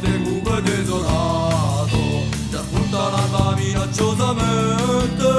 deruba desolato, ci ascolta la tua minacciosa mente.